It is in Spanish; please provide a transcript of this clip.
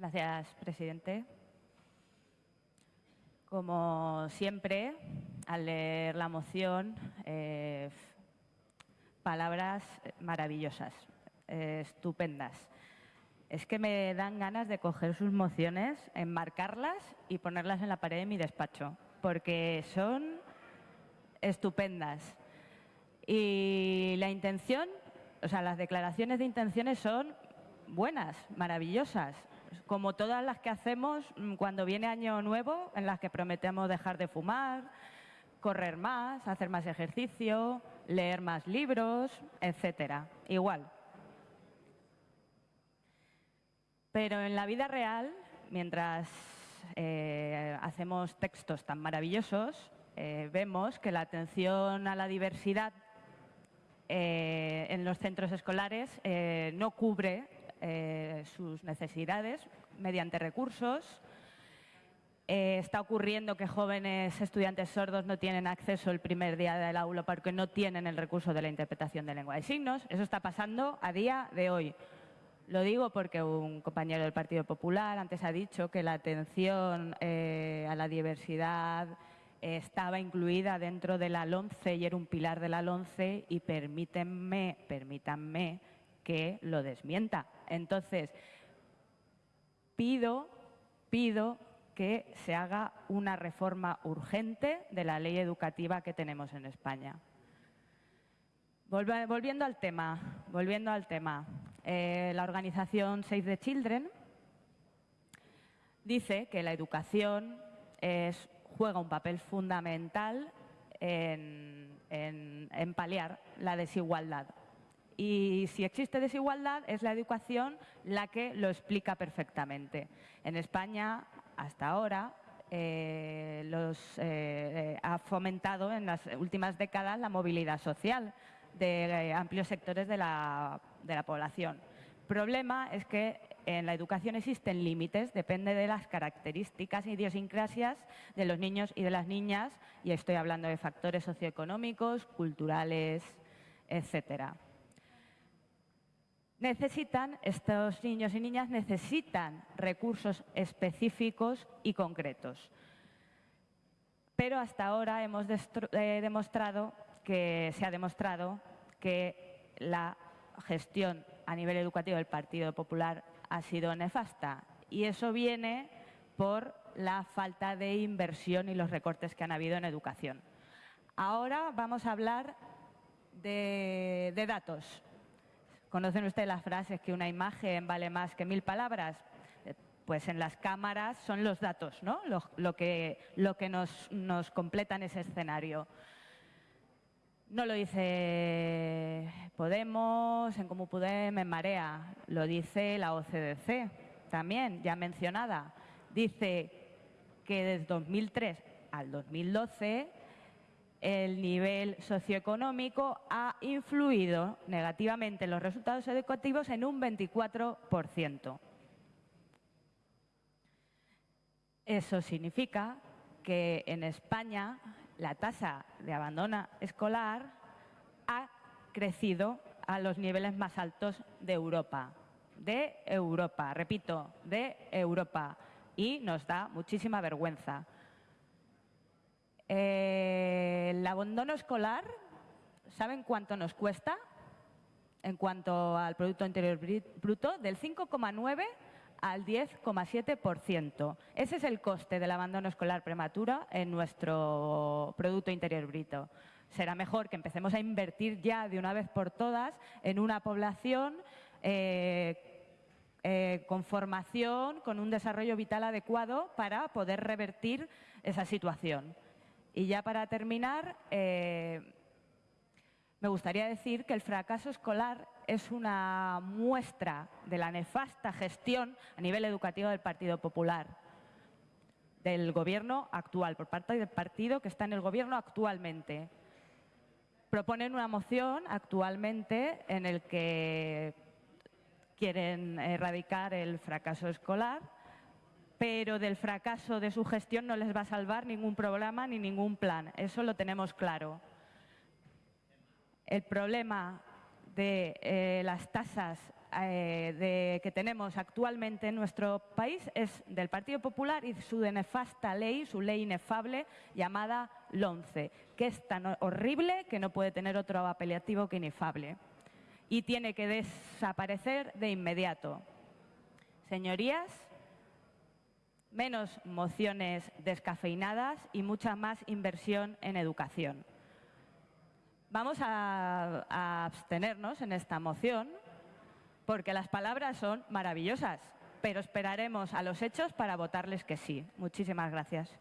Gracias, presidente. Como siempre, al leer la moción, eh, palabras maravillosas, eh, estupendas. Es que me dan ganas de coger sus mociones, enmarcarlas y ponerlas en la pared de mi despacho, porque son estupendas. Y la intención, o sea, las declaraciones de intenciones son buenas, maravillosas, como todas las que hacemos mm, cuando viene Año Nuevo, en las que prometemos dejar de fumar, correr más, hacer más ejercicio, leer más libros, etcétera. Igual. Pero en la vida real, mientras eh, hacemos textos tan maravillosos, eh, vemos que la atención a la diversidad eh, en los centros escolares no cubre sus necesidades mediante recursos. está ocurriendo que jóvenes estudiantes sordos no tienen acceso el primer día del aula porque no tienen el recurso de la interpretación de lengua de signos. Eso está pasando a día de hoy. Lo digo porque un compañero del Partido Popular antes ha dicho que la atención eh, a la diversidad estaba incluida dentro de la LONCE y era un pilar de la LONCE y permítanme, permítanme que lo desmienta. Entonces, pido, pido que se haga una reforma urgente de la ley educativa que tenemos en España. Volviendo al tema, volviendo al tema. Eh, la organización Save the Children dice que la educación juega un papel fundamental en, en paliar la desigualdad. Y si existe desigualdad, es la educación la que lo explica perfectamente. En España, hasta ahora, eh, los, eh, ha fomentado en las últimas décadas la movilidad social de eh, amplios sectores de la, de la población. El problema es que en la educación existen límites, depende de las características e idiosincrasias de los niños y de las niñas, y estoy hablando de factores socioeconómicos, culturales, etcétera necesitan, estos niños y niñas necesitan recursos específicos y concretos. Pero hasta ahora hemos eh, demostrado que se ha demostrado que la gestión a nivel educativo del Partido Popular ha sido nefasta y eso viene por la falta de inversión y los recortes que han habido en educación. Ahora vamos a hablar de datos. ¿Conocen ustedes las frases que una imagen vale más que mil palabras? Eh, pues en las cámaras son los datos, ¿no? Lo, que, lo que nos, nos completan ese escenario. No lo dice Podemos, en Comú Podem, en Marea, lo dice la OCDC, también, ya mencionada. Dice que desde 2003 al 2012 el nivel socioeconómico ha influido negativamente en los resultados educativos en un 24%. Eso significa que en España la tasa de abandono escolar ha crecido a los niveles más altos de Europa. De Europa, repito, de Europa. Y nos da muchísima vergüenza. Eh, el abandono escolar, ¿saben cuánto nos cuesta? En cuanto al Producto Interior Bruto, del 5,9 al 10,7%. Ese es el coste del abandono escolar prematuro en nuestro Producto Interior Bruto. Será mejor que empecemos a invertir ya de una vez por todas en una población eh, eh, con formación, con un desarrollo vital adecuado para poder revertir esa situación. Y ya para terminar, eh, me gustaría decir que el fracaso escolar es una muestra de la nefasta gestión a nivel educativo del Partido Popular, del gobierno actual, por parte del partido que está en el gobierno actualmente. Proponen una moción actualmente en el que quieren erradicar el fracaso escolar pero del fracaso de su gestión no les va a salvar ningún programa ni ningún plan. Eso lo tenemos claro. El problema de eh, las tasas eh, que tenemos actualmente en nuestro país es del Partido Popular y su nefasta ley, su ley inefable llamada LONCE, que es tan horrible que no puede tener otro apelativo que inefable y tiene que desaparecer de inmediato. Señorías, menos mociones descafeinadas y mucha más inversión en educación. Vamos a, abstenernos en esta moción porque las palabras son maravillosas, pero esperaremos a los hechos para votarles que sí. Muchísimas gracias.